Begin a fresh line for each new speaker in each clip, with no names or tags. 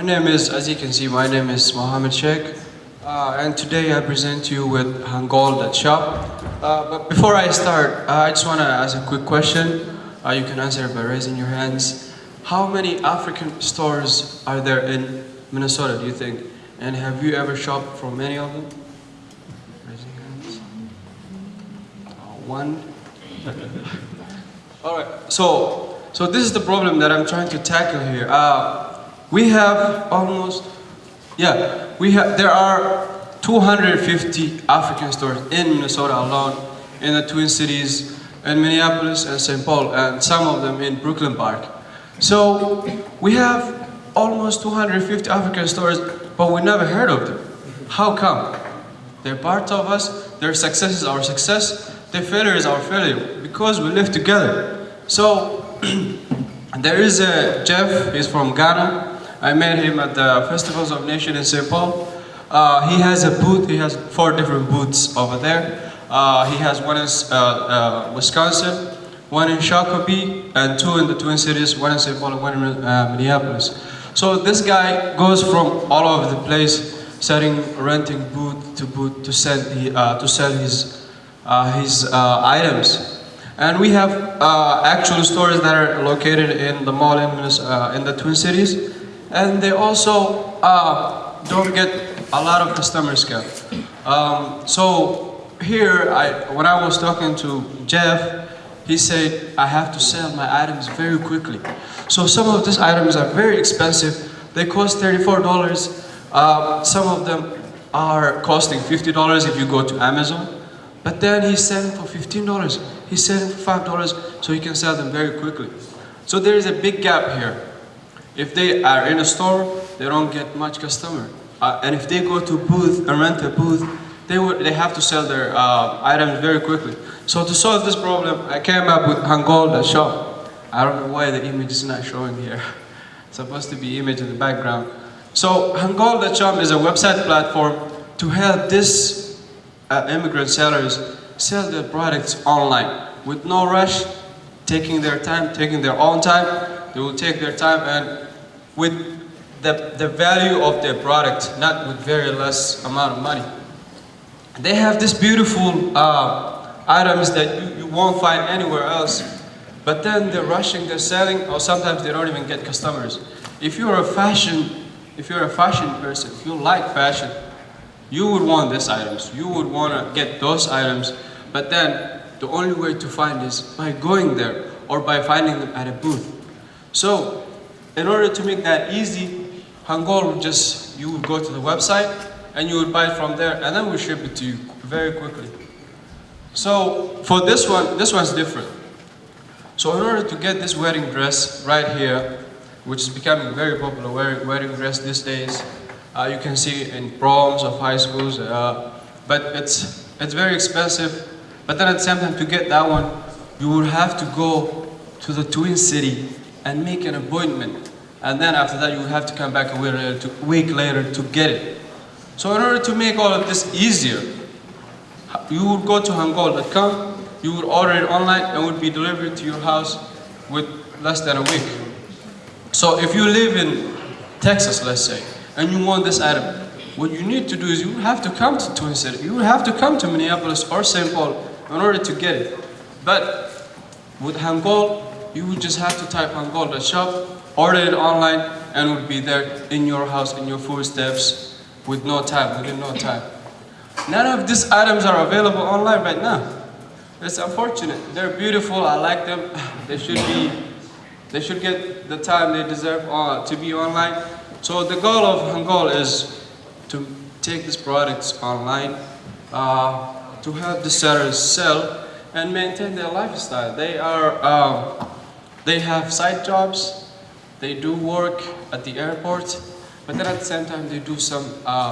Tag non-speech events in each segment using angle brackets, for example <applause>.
my name is, as you can see, my name is Mohammed Sheikh. Uh, and today I present you with Hangol.shop. Uh, but before I start, uh, I just want to ask a quick question. Uh, you can answer by raising your hands. How many African stores are there in Minnesota, do you think? And have you ever shopped from any of them? Raising hands. Uh, one. <laughs> All right. So, so this is the problem that I'm trying to tackle here. We have almost, yeah, we have. There are 250 African stores in Minnesota alone, in the Twin Cities, in Minneapolis and St. Paul, and some of them in Brooklyn Park. So we have almost 250 African stores, but we never heard of them. How come? They're part of us. Their success is our success. Their failure is our failure because we live together. So <clears throat> there is a Jeff. He's from Ghana. I met him at the Festivals of Nation in St. Paul. Uh, he has a booth. He has four different booths over there. Uh, he has one in uh, uh, Wisconsin, one in Shakopee, and two in the Twin Cities, one in St. Paul and one in uh, Minneapolis. So this guy goes from all over the place, selling, renting booth to booth to sell, the, uh, to sell his, his items. And we have uh, actual stores that are located in the mall in, uh, in the Twin Cities. And they also uh, don't get a lot of customers scam. Um, so here, I, when I was talking to Jeff, he said, I have to sell my items very quickly. So some of these items are very expensive. They cost $34. Uh, some of them are costing $50 if you go to Amazon. But then he's selling for $15. He's selling for $5 so he can sell them very quickly. So there is a big gap here. If they are in a store, they don't get much customer. Uh, and if they go to booth and rent a booth, they, would, they have to sell their uh, items very quickly. So to solve this problem, I came up with Hangol.shop. I don't know why the image is not showing here. It's <laughs> supposed to be image in the background. So Hangol.shop is a website platform to help these uh, immigrant sellers sell their products online with no rush, taking their time, taking their own time. They will take their time and with the, the value of their product, not with very less amount of money. They have this beautiful uh, items that you, you won't find anywhere else. But then they're rushing, they're selling, or sometimes they don't even get customers. If you're a fashion, if you're a fashion person, if you like fashion, you would want these items. You would want to get those items. But then the only way to find is by going there or by finding them at a booth. So in order to make that easy, Hangol would just, you would go to the website and you would buy it from there and then we ship it to you very quickly. So for this one, this one's different. So in order to get this wedding dress right here, which is becoming very popular wedding dress these days, uh, you can see in proms of high schools, uh, but it's, it's very expensive. But then at the same time, to get that one, you would have to go to the Twin City and make an appointment. And then after that, you have to come back a week later to, week later to get it. So in order to make all of this easier, you would go to hangol.com, you would order it online and it would be delivered to your house with less than a week. So if you live in Texas, let's say, and you want this item, what you need to do is you have to come to Twin City, you have to come to Minneapolis or St. Paul in order to get it. But with Hangol, you would just have to type on Golda shop, order it online, and it would be there in your house, in your footsteps, with no time, within no time. None of these items are available online right now. It's unfortunate. They're beautiful, I like them. <sighs> They should be, they should get the time they deserve uh, to be online. So the goal of Hangol is to take these products online, uh, to help the sellers sell and maintain their lifestyle. They are, um, they have side jobs, they do work at the airport, but then at the same time they do some uh,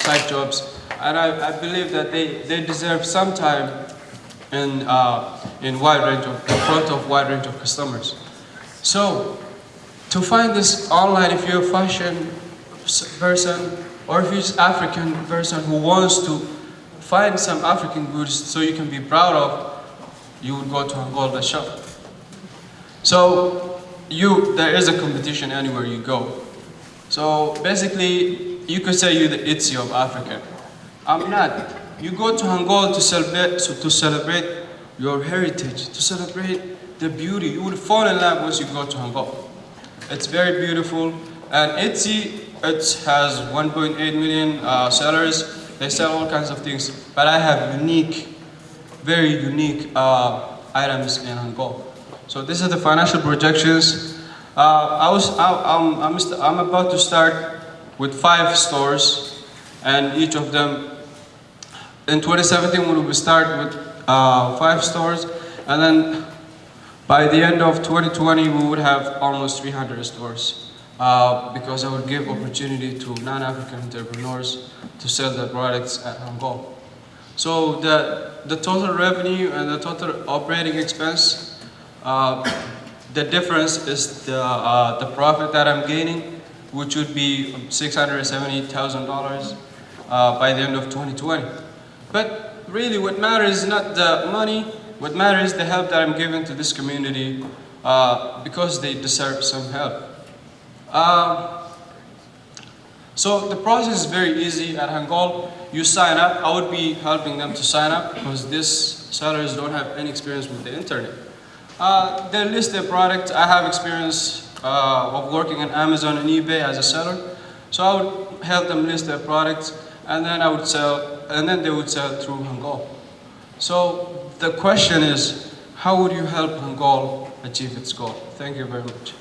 side jobs. And I, I believe that they, they deserve some time in, uh, in wide range of, in front of wide range of customers. So, to find this online, if you're a fashion person, or if you're African person who wants to find some African goods so you can be proud of, you would go to Angola shop. So, you there is a competition anywhere you go. So basically, you could say you're the Etsy of Africa. I'm not. You go to Angol to celebrate, to celebrate your heritage, to celebrate the beauty. You will fall in love once you go to Angol. It's very beautiful, and Etsy it has 1.8 million uh, sellers. They sell all kinds of things, but I have unique, very unique uh, items in Angol. So this is the financial projections. Uh, I was, I, I'm, I'm, I'm about to start with five stores, and each of them in 2017 we will start with uh, five stores, and then by the end of 2020 we would have almost 300 stores. Uh, because I would give opportunity to non-African entrepreneurs to sell their products at Angol. So the, the total revenue and the total operating expense, uh, the difference is the, uh, the profit that I'm gaining, which would be $670,000 uh, by the end of 2020. But really what matters is not the money, what matters is the help that I'm giving to this community uh, because they deserve some help. Um, so the process is very easy at Hangol. You sign up. I would be helping them to sign up because these sellers don't have any experience with the internet. Uh, they list their product. I have experience uh, of working on Amazon and eBay as a seller. So I would help them list their products and then I would sell, and then they would sell through Hangol. So the question is, how would you help Hangol achieve its goal? Thank you very much.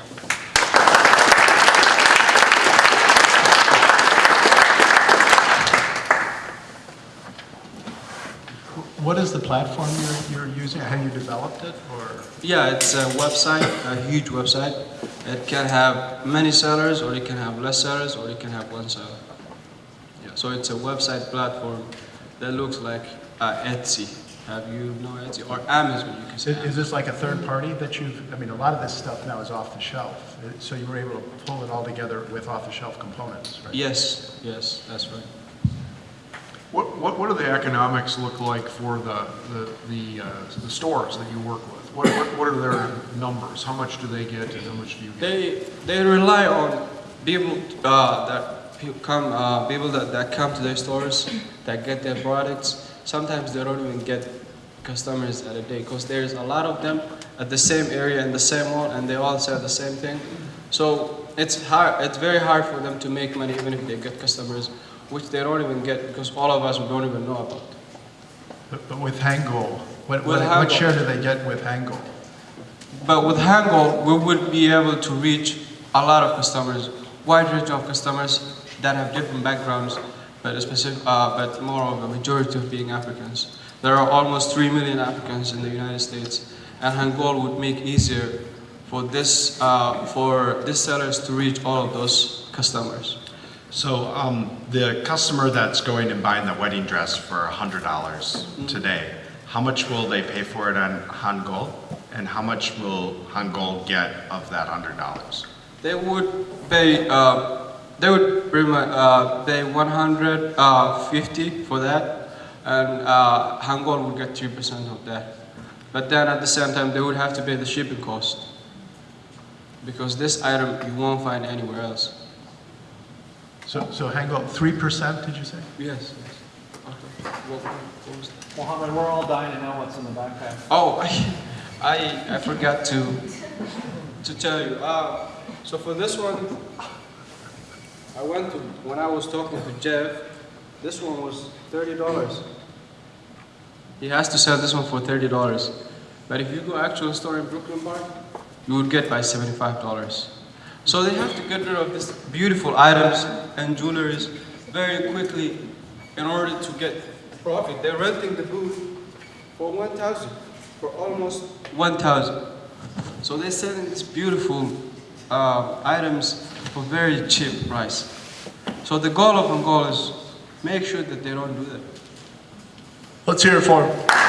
What is the platform you're, you're using? Have you developed it or?
Yeah, it's a website, a huge website. It can have many sellers, or it can have less sellers, or it can have one seller. Yeah, so it's a website platform that looks like uh, Etsy. Have you know Etsy or Amazon? You can
Is,
say.
is this like a third party that you've, I mean, a lot of this stuff now is off the shelf. So you were able to pull it all together with off the shelf components, right?
Yes, yes, that's right.
What, what, what do the economics look like for the, the, the, uh, the stores that you work with? What, what, what are their numbers? How much do they get and how much do you get?
They they rely on people uh, that come uh, people that, that come to their stores that get their products. Sometimes they don't even get customers at a day because there's a lot of them at the same area in the same mall and they all sell the same thing. So it's hard. It's very hard for them to make money even if they get customers, which they don't even get because all of us don't even know about.
But, but with Hangol, what,
With
what, what share do they get with Hangol?
But with Hangol, we would be able to reach a lot of customers, wide range of customers that have different backgrounds, but a specific, uh, but more of a majority of being Africans. There are almost three million Africans in the United States, and Hangol would make easier for this uh, for these sellers to reach all of those customers.
So um, the customer that's going and buying the wedding dress for hundred dollars today, how much will they pay for it on Hangol, and how much will Hangol get of that hundred dollars?
They would pay. Uh, they would pretty much uh, pay 150 for that, and uh, Hangol would get 3% of that. But then at the same time, they would have to pay the shipping cost because this item you won't find anywhere else.
So, so Hangol, three percent, did you say?
Yes. yes. Okay. What, what was that?
Mohammed, we're all dying to know what's in the backpack.
Oh, I, <laughs> I, I forgot to to tell you. Uh, so for this one, I went to when I was talking to Jeff. This one was thirty dollars. He has to sell this one for thirty dollars, but if you go actual store in Brooklyn Park, you would get by seventy-five dollars. So they have to get rid of these beautiful items and jewelries very quickly in order to get profit. They're renting the booth for 1,000, for almost 1,000. So they're selling these beautiful uh, items for very cheap price. So the goal of Angola is make sure that they don't do that.
Let's hear it for him.